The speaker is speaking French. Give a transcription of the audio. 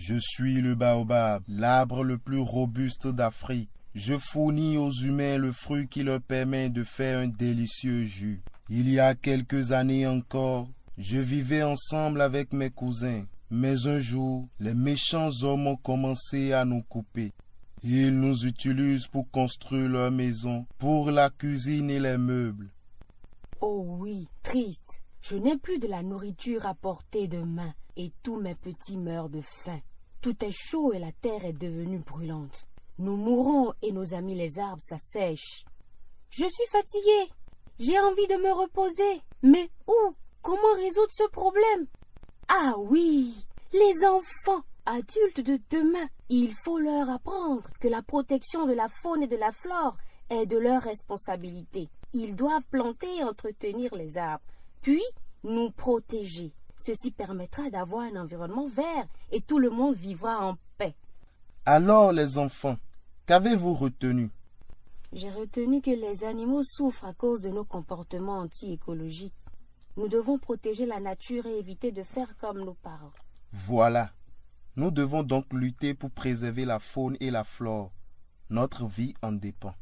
Je suis le baobab, l'arbre le plus robuste d'Afrique. Je fournis aux humains le fruit qui leur permet de faire un délicieux jus. Il y a quelques années encore, je vivais ensemble avec mes cousins. Mais un jour, les méchants hommes ont commencé à nous couper. Ils nous utilisent pour construire leur maison, pour la cuisine et les meubles. Oh oui, triste. Je n'ai plus de la nourriture à portée de main et tous mes petits meurent de faim. Tout est chaud et la terre est devenue brûlante. Nous mourons et nos amis les arbres s'assèchent. Je suis fatigué. J'ai envie de me reposer. Mais où? Comment résoudre ce problème? Ah oui, les enfants adultes de demain. Il faut leur apprendre que la protection de la faune et de la flore est de leur responsabilité. Ils doivent planter et entretenir les arbres, puis nous protéger. Ceci permettra d'avoir un environnement vert et tout le monde vivra en paix. Alors les enfants, qu'avez-vous retenu? J'ai retenu que les animaux souffrent à cause de nos comportements anti-écologiques. Nous devons protéger la nature et éviter de faire comme nos parents. Voilà. Nous devons donc lutter pour préserver la faune et la flore. Notre vie en dépend.